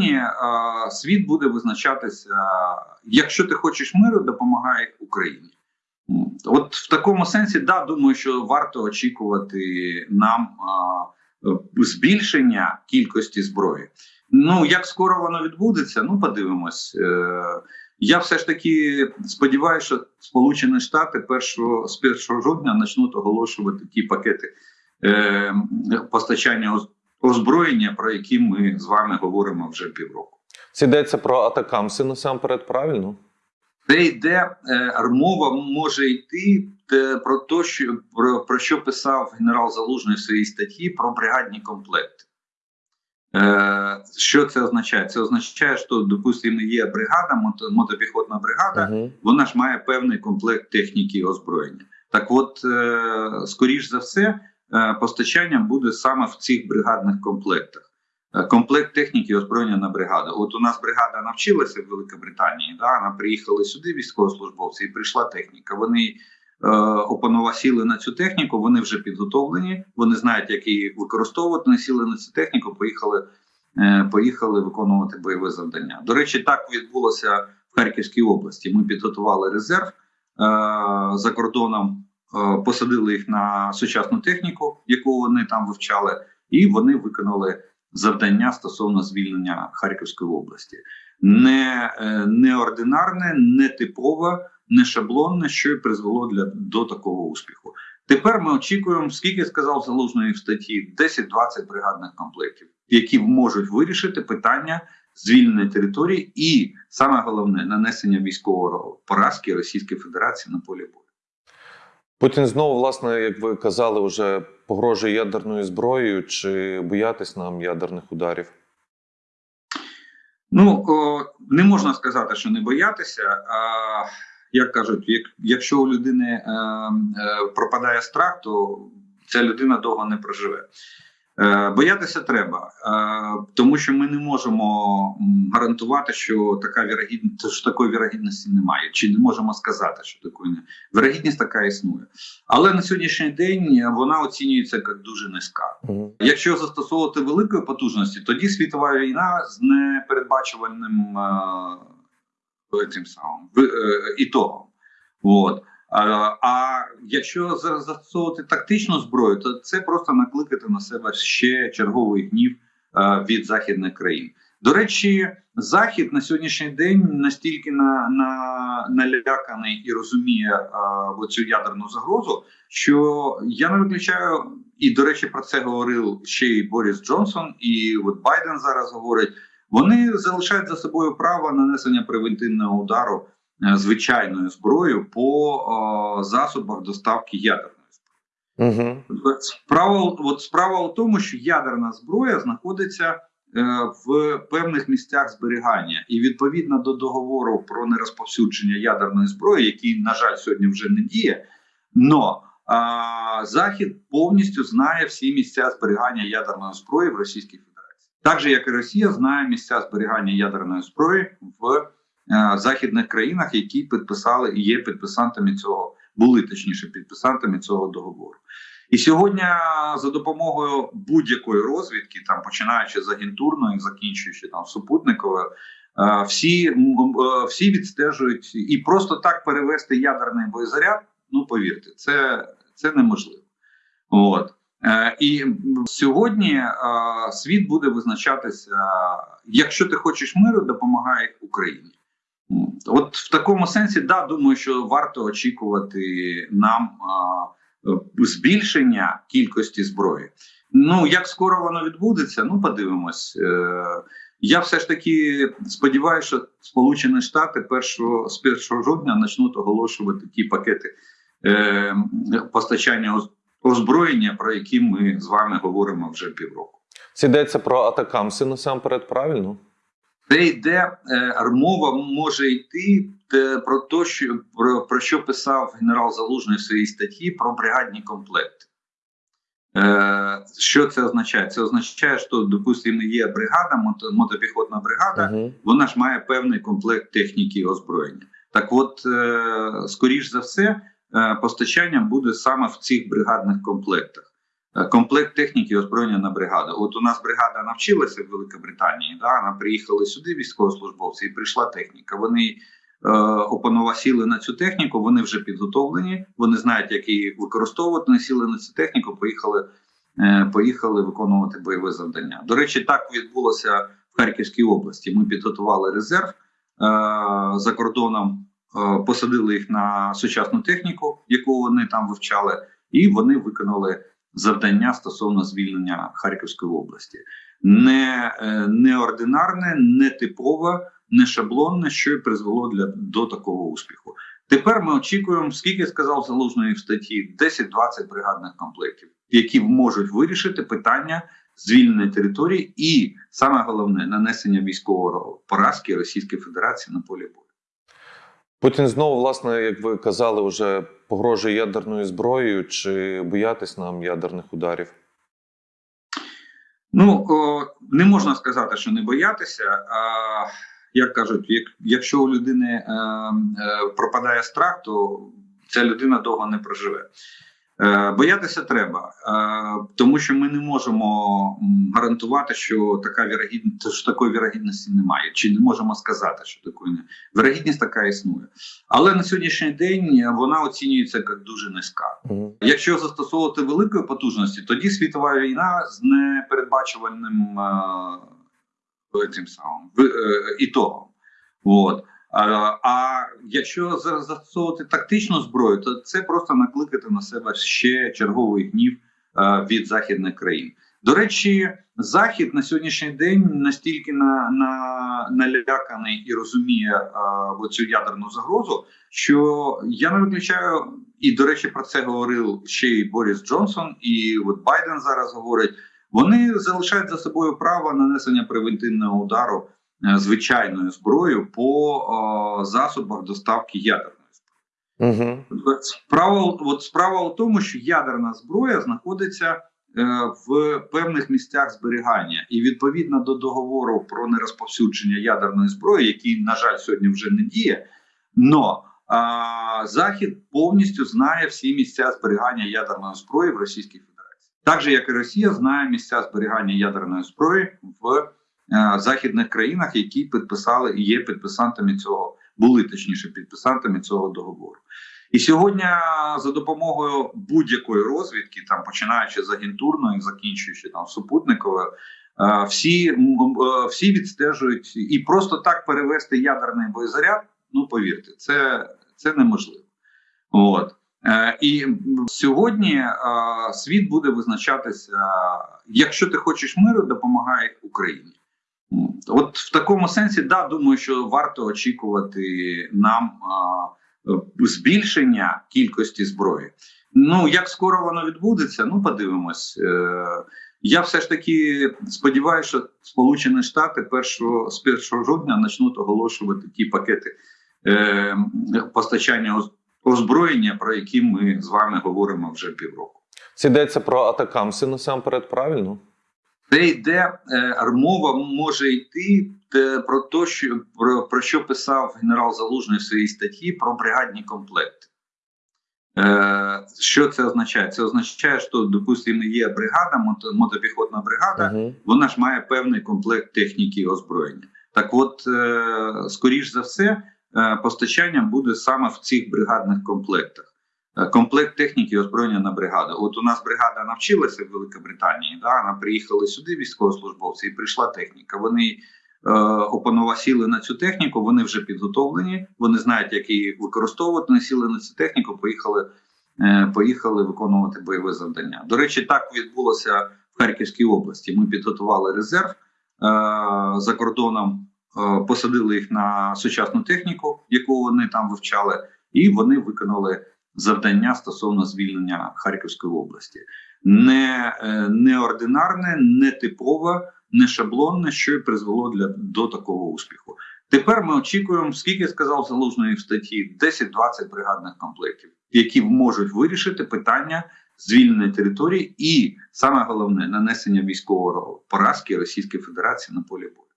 сьогодні е, світ буде визначатися, якщо ти хочеш миру, допомагай Україні. От в такому сенсі, да, думаю, що варто очікувати нам е, збільшення кількості зброї. Ну як скоро воно відбудеться, ну подивимось. Е, я все ж таки сподіваюся, що Сполучені Штати першого з 1 жовтня почнуть оголошувати ті пакети е, постачання озброєння, про які ми з вами говоримо вже півроку. Це йдеться про атакамси насамперед, правильно? Де йде е, мова може йти е, про те, що про, про що писав генерал Залужний в своїй статті про бригадні комплекти. Е, що це означає? Це означає, що, допустимо, є бригада, мото, мотопіхотна бригада, Угу. вона ж має певний комплект техніки і озброєння. Так от, е, скоріш за все, е, постачання буде саме в цих бригадних комплектах. Е, Комплект техніки озброєння на бригаду. От у нас бригада навчилася в Великобританії. Да, вона приїхали сюди, військовослужбовці, і прийшла техніка. Вони е, опанова сіли на цю техніку, вони вже підготовлені, вони знають, як її використовувати. Вони сіли на цю техніку, поїхали, е, поїхали виконувати бойове завдання. До речі, так відбулося в Харківській області. Ми підготували резерв е, за кордоном, посадили їх на сучасну техніку, яку вони там вивчали, і вони виконали завдання стосовно звільнення Харківської області. Не, е, неординарне, не типове, не шаблонне, що й призвело для, до такого успіху. Тепер ми очікуємо, скільки сказав залужний в статті, 10-20 бригадних комплектів, які можуть вирішити питання звільнення території і саме головне нанесення військового поразки Російської Федерації на полі бою. Путін знову, власне, як ви казали, вже погрожує ядерною зброєю. Чи боятись нам ядерних ударів? Ну не можна сказати, що не боятися. А як кажуть, як, якщо у людини е, е, пропадає страх, то ця людина довго не проживе. Е, боятися треба, е, тому що ми не можемо гарантувати, що така вірогідність, що такої вірогідності немає, чи не можемо сказати, що такої не вірогідність така існує. Але на сьогоднішній день вона оцінюється як дуже низька. Якщо застосовувати великої потужності, тоді світова війна з непередбачувальним е, цим самим ітогом. От. А, а якщо за- застосовувати тактичну зброю, то це просто накликати на себе ще черговий гнів е, від західних країн. До речі, захід на сьогоднішній день настільки на, на, наляканий і розуміє е, оцю ядерну загрозу, що я не виключаю, і до речі, про це говорив ще й Борис Джонсон, і от Байден зараз говорить. Вони залишають за собою право нанесення превентивного удару звичайною зброєю по е, засобах доставки ядерної зброї. Угу. Справа, от справа у тому, що ядерна зброя знаходиться е, в певних місцях зберігання, і відповідно до договору про нерозповсюдження ядерної зброї, який, на жаль, сьогодні вже не діє, но а, Захід повністю знає всі місця зберігання ядерної зброї в Російській Федерації. Так же, як і Росія знає місця зберігання ядерної зброї в е, західних країнах, які підписали і є підписантами цього, були точніше підписантами цього договору. І сьогодні за допомогою будь-якої розвідки, там починаючи з агентурної, закінчуючи там супутниковою, е, всі, е, всі відстежують і просто так перевести ядерний боєзаряд. Ну повірте, це, це неможливо. От. Е, і сьогодні е, світ буде визначатися, якщо ти хочеш миру, допомагай Україні. От в такому сенсі, да, думаю, що варто очікувати нам е, збільшення кількості зброї. Ну як скоро воно відбудеться, ну подивимось. Е, Я все ж таки сподіваюся, що Сполучені Штати першого з 1 жовтня почнуть оголошувати ті пакети е, постачання озброєння, про які ми з вами говоримо вже півроку. Це йдеться про атакамси насамперед, правильно? Де йде е, мова може йти е, про те, що про, про що писав генерал Залужний в своїй статті про бригадні комплекти. Е, що це означає? Це означає, що, допустимо, є бригада, мотопіхотна бригада, Угу. вона ж має певний комплект техніки і озброєння. Так от, е, скоріш за все, е, постачання буде саме в цих бригадних комплектах. Е, комплект техніки озброєння на бригаду. От у нас бригада навчилася в Великобританії. Да, вона приїхали сюди військовослужбовці, і прийшла техніка. Вони е, опановасіли на цю техніку. Вони вже підготовлені. Вони знають, як її використовувати. Вони сіли на цю техніку. Поїхали, е, поїхали виконувати бойове завдання. До речі, так відбулося в Харківській області. Ми підготували резерв е, за кордоном. е, Посадили їх на сучасну техніку, яку вони там вивчали, і вони виконали завдання стосовно звільнення Харківської області. Не е, неординарне, не типове, не шаблонне, що й призвело для до такого успіху. Тепер ми очікуємо, скільки сказав залужний в статті 10-20 бригадних комплектів, які можуть вирішити питання звільнення території, і саме головне нанесення військового поразки Російської Федерації на полі бою. Путін знову, власне, як ви казали, вже погрожує ядерною зброєю, чи боятись нам ядерних ударів? Ну не можна сказати, що не боятися. А, як кажуть, як, якщо у людини е, е, пропадає страх, то ця людина довго не проживе. Е, боятися треба, е, тому що ми не можемо гарантувати, що така вірогідність, що такої вірогідності немає, чи не можемо сказати, що такої не вірогідність така існує. Але на сьогоднішній день вона оцінюється як дуже низька. Якщо застосовувати великої потужності, тоді світова війна з непередбачувальним е, цим самим е, ітогом. От. А, а якщо за- застосовувати тактичну зброю, то це просто накликати на себе ще черговий гнів е, від західних країн. До речі, захід на сьогоднішній день настільки на, на, наляканий і розуміє е, оцю ядерну загрозу, що я не виключаю, і до речі, про це говорив ще й Борис Джонсон, і от Байден зараз говорить. Вони залишають за собою право нанесення превентивного удару е, звичайною зброєю по е, засобах доставки ядерної зброї. Угу. Справа, от справа у тому, що ядерна зброя знаходиться е, в певних місцях зберігання, і відповідно до договору про нерозповсюдження ядерної зброї, який, на жаль, сьогодні вже не діє, но а, Захід повністю знає всі місця зберігання ядерної зброї в Російській Федерації, так же як і Росія знає місця зберігання ядерної зброї в е, західних країнах, які підписали і є підписантами цього, були точніше підписантами цього договору. І сьогодні за допомогою будь-якої розвідки, там починаючи з агентурної, закінчуючи там супутниковою, е, всі, е, всі відстежують і просто так перевести ядерний боєзаряд. Ну повірте, це, це неможливо. От. Е, І сьогодні е, світ буде визначатися: якщо ти хочеш миру, допомагай Україні. От в такому сенсі, да, думаю, що варто очікувати нам е, збільшення кількості зброї. Ну як скоро воно відбудеться, ну подивимось. Е, Я все ж таки сподіваюся, що Сполучені Штати 1, з 1 жовтня почнуть оголошувати ті пакети е, постачання озброєння, про які ми з вами говоримо вже півроку. Це йдеться про атакамси насамперед, правильно? Це йде е, мова може йти е, про те, що про, про що писав генерал Залужний в своїй статті про бригадні комплекти. Е, що це означає? Це означає, що, допустимо, є бригада, мотопіхотна бригада, Угу. вона ж має певний комплект техніки і озброєння. Так, от, е, скоріш за все, е, постачання буде саме в цих бригадних комплектах. Е, Комплект техніки озброєння на бригаду. От у нас бригада навчилася в Великобританії. Да, вона приїхали сюди військовослужбовці, і прийшла техніка. Вони е, опановасіли на цю техніку. Вони вже підготовлені. Вони знають, як її використовувати. Вони сіли на цю техніку, поїхали, е, поїхали виконувати бойове завдання. До речі, так відбулося в Харківській області. Ми підготували резерв е, за кордоном, е, посадили їх на сучасну техніку, яку вони там вивчали, і вони виконали завдання стосовно звільнення Харківської області. Не е, неординарне, не типове, не шаблонне, що й призвело для до такого успіху. Тепер ми очікуємо, скільки сказав залужний в статті 10-20 бригадних комплектів, які можуть вирішити питання звільнення території, і саме головне нанесення військового поразки Російської Федерації на полі бою.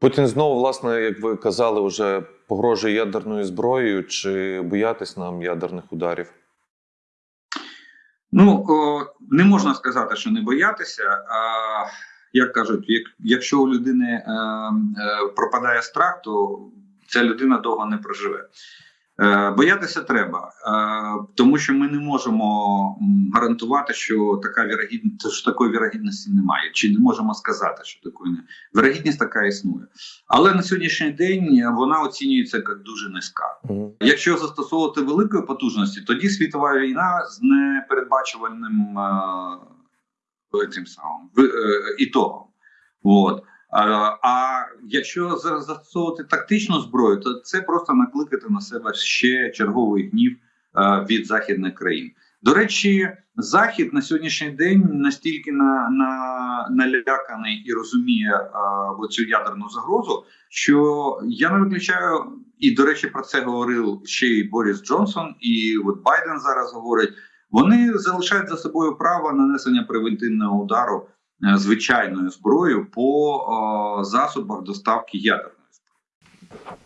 Путін знову, власне, як ви казали, вже погрожує ядерною зброєю, чи боятись нам ядерних ударів? Ну не можна сказати, що не боятися. А як кажуть, як, якщо у людини е, е, пропадає страх, то ця людина довго не проживе. Е, боятися треба, е, тому що ми не можемо гарантувати, що така вірогідність, що такої вірогідності немає, чи не можемо сказати, що такої не вірогідність така існує. Але на сьогоднішній день вона оцінюється як дуже низька. Якщо застосовувати великої потужності, тоді світова війна з непередбачувальним е, цим самим е, ітогом. От. А, а якщо за- застосовувати тактичну зброю, то це просто накликати на себе ще черговий гнів е, від західних країн. До речі, Захід на сьогоднішній день настільки на, на, наляканий і розуміє е, оцю ядерну загрозу, що я не виключаю, і до речі, про це говорив ще й Борис Джонсон, і от Байден зараз говорить. Вони залишають за собою право нанесення превентивного удару е, звичайною зброєю по е, засобах доставки ядерної зброї.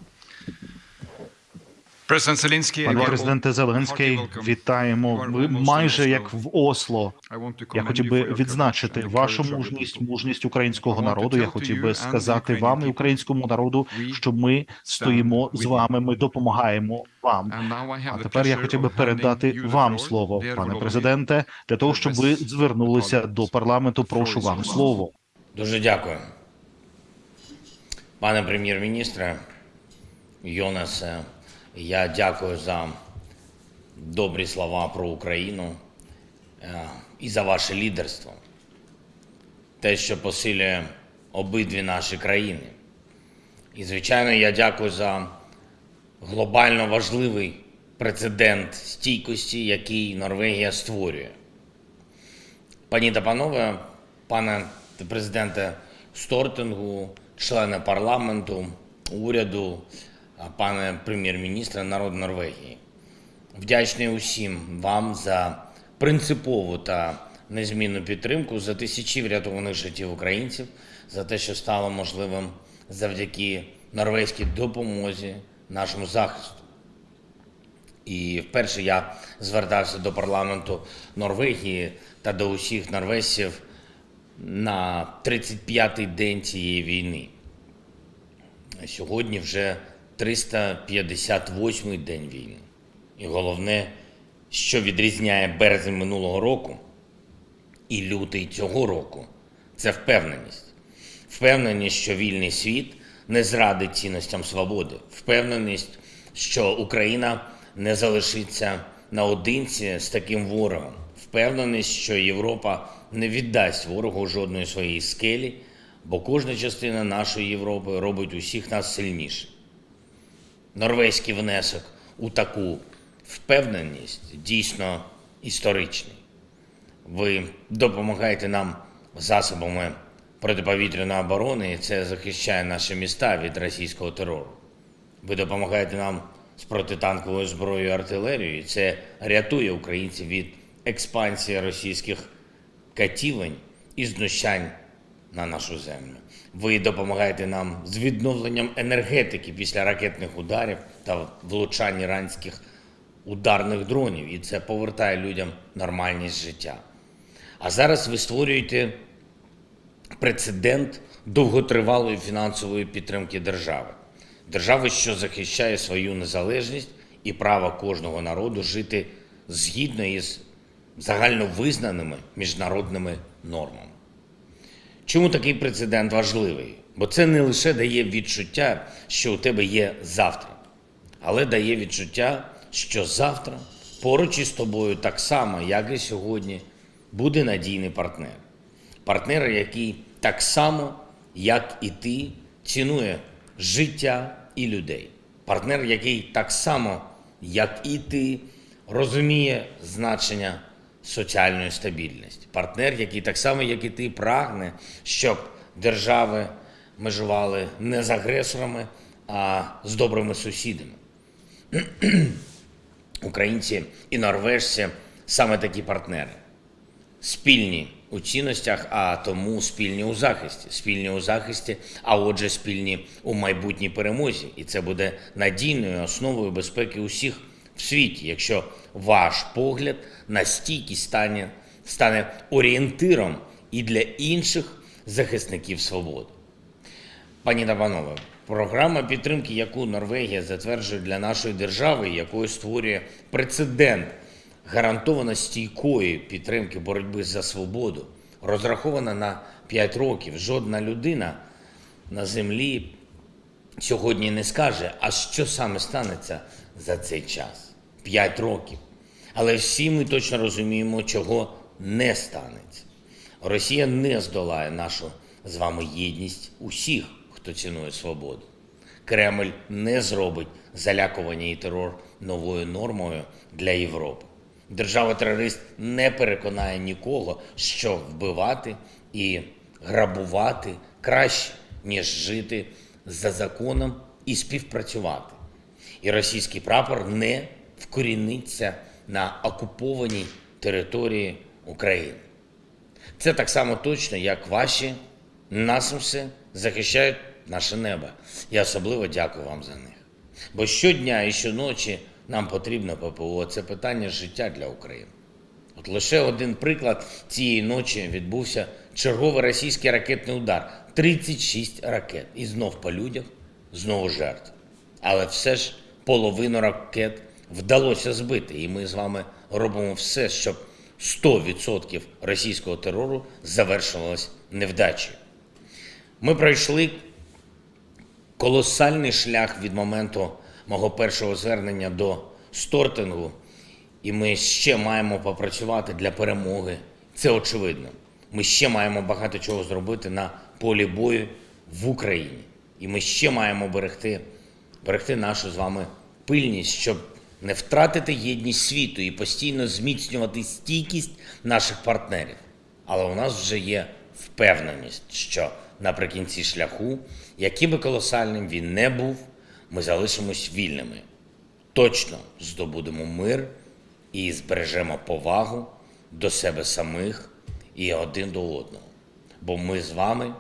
Президент Зеленський, Пане президенте Зеленський, вітаємо. Ви майже як в Осло. Я хотів би відзначити вашу мужність, мужність українського народу. Я хотів би сказати вам і українському народу, що ми стоїмо з вами. Ми допомагаємо вам. А тепер я хотів би передати вам слово, пане президенте, для того, щоб ви звернулися до парламенту. Прошу вам слово. Дуже дякую. Пане прем'єр-міністре Йонасе, я дякую за добрі слова про Україну е, і за ваше лідерство. Те, що посилює обидві наші країни. І, звичайно, я дякую за глобально важливий прецедент стійкості, який Норвегія створює. Пані та панове, пане президенте Стортингу, члени парламенту, уряду, пане прем'єр-міністре народ Норвегії. Вдячний усім вам за принципову та незмінну підтримку, за тисячі врятованих життів українців, за те, що стало можливим завдяки норвезькій допомозі нашому захисту. І вперше я звертався до парламенту Норвегії та до усіх норвежців на 35-й день цієї війни. Сьогодні вже 358-й день війни. І головне, що відрізняє березень минулого року і лютий цього року, це впевненість. Впевненість, що вільний світ не зрадить цінностям свободи. Впевненість, що Україна не залишиться наодинці з таким ворогом. Впевненість, що Європа не віддасть ворогу жодної своєї скелі, бо кожна частина нашої Європи робить усіх нас сильніше. Норвезький внесок у таку впевненість дійсно історичний. Ви допомагаєте нам засобами протиповітряної оборони, і це захищає наші міста від російського терору. Ви допомагаєте нам з протитанковою зброєю і артилерією, і це рятує українців від експансії російських катівень і знущань на нашу землю. Ви допомагаєте нам з відновленням енергетики після ракетних ударів та влучань іранських ударних дронів, і це повертає людям нормальність життя. А зараз ви створюєте прецедент довготривалої фінансової підтримки держави. Держави, що захищає свою незалежність і право кожного народу жити згідно із загальновизнаними міжнародними нормами. Чому такий прецедент важливий? Бо це не лише дає відчуття, що у тебе є завтра, але дає відчуття, що завтра поруч із тобою так само, як і сьогодні, буде надійний партнер. Партнер, який так само, як і ти, цінує життя і людей. Партнер, який так само, як і ти, розуміє значення соціальної стабільності. Партнер, який так само, як і ти, прагне, щоб держави межували не з агресорами, а з добрими сусідами. Українці і норвежці саме такі партнери. Спільні у цінностях, а тому спільні у захисті. Спільні у захисті, а отже, спільні у майбутній перемозі. І це буде надійною основою безпеки усіх в світі, якщо ваш погляд на стійкість стане, стане орієнтиром і для інших захисників свободи. Пані та панове, програма підтримки, яку Норвегія затверджує для нашої держави, якою створює прецедент гарантовано стійкої підтримки боротьби за свободу, розрахована на 5 років. Жодна людина на землі сьогодні не скаже, а що саме станеться за цей час. 5 років. Але всі ми точно розуміємо, чого не станеться. Росія не здолає нашу з вами єдність усіх, хто цінує свободу. Кремль не зробить залякування і терор новою нормою для Європи. Держава-терорист не переконає нікого, що вбивати і грабувати краще, ніж жити за законом і співпрацювати. І російський прапор не вкоріниться на окупованій території України. Це так само точно, як ваші насамси захищають наше небо. Я особливо дякую вам за них. Бо щодня і щоночі нам потрібно ППО. Це питання життя для України. От лише один приклад цієї ночі відбувся черговий російський ракетний удар. 36 ракет. І знов по людях, знову жертв. Але все ж половину ракет вдалося збити. І ми з вами робимо все, щоб 100% російського терору завершилось невдачею. Ми пройшли колосальний шлях від моменту мого першого звернення до стортингу, і ми ще маємо попрацювати для перемоги. Це очевидно. Ми ще маємо багато чого зробити на полі бою в Україні. І ми ще маємо берегти, берегти нашу з вами пильність, щоб не втратити єдність світу і постійно зміцнювати стійкість наших партнерів. Але у нас вже є впевненість, що наприкінці шляху, яким би колосальним він не був, ми залишимось вільними. Точно здобудемо мир і збережемо повагу до себе самих і один до одного. Бо ми з вами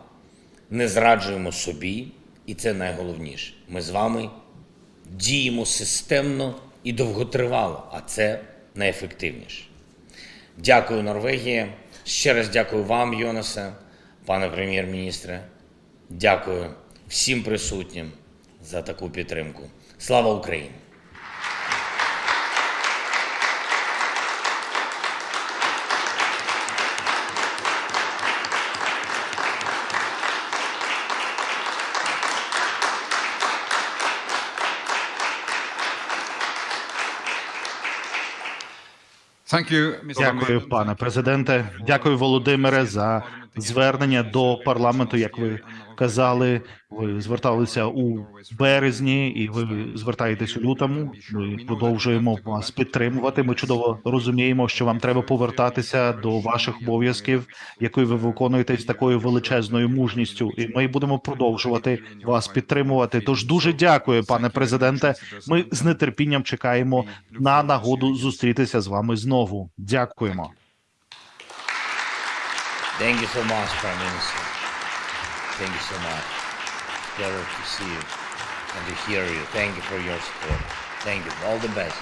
не зраджуємо собі, і це найголовніше. Ми з вами діємо системно і довготривало, а це найефективніше. Дякую, Норвегія. Ще раз дякую вам, Йонасе, пане прем'єр-міністре. Дякую всім присутнім за таку підтримку. Слава Україні! Дякую, пане президенте. Дякую, Володимире, за звернення до парламенту. Як ви казали, ви зверталися у березні, і ви звертаєтесь у лютому. Ми продовжуємо вас підтримувати. Ми чудово розуміємо, що вам треба повертатися до ваших обов'язків, які ви виконуєте з такою величезною мужністю. І ми будемо продовжувати вас підтримувати. Тож дуже дякую, пане президенте. Ми з нетерпінням чекаємо на нагоду зустрітися з вами знову. Дякуємо. Thank you so much, Prime Minister. Pleasure to see you and to hear you. Thank you for your support. Thank you. All the best.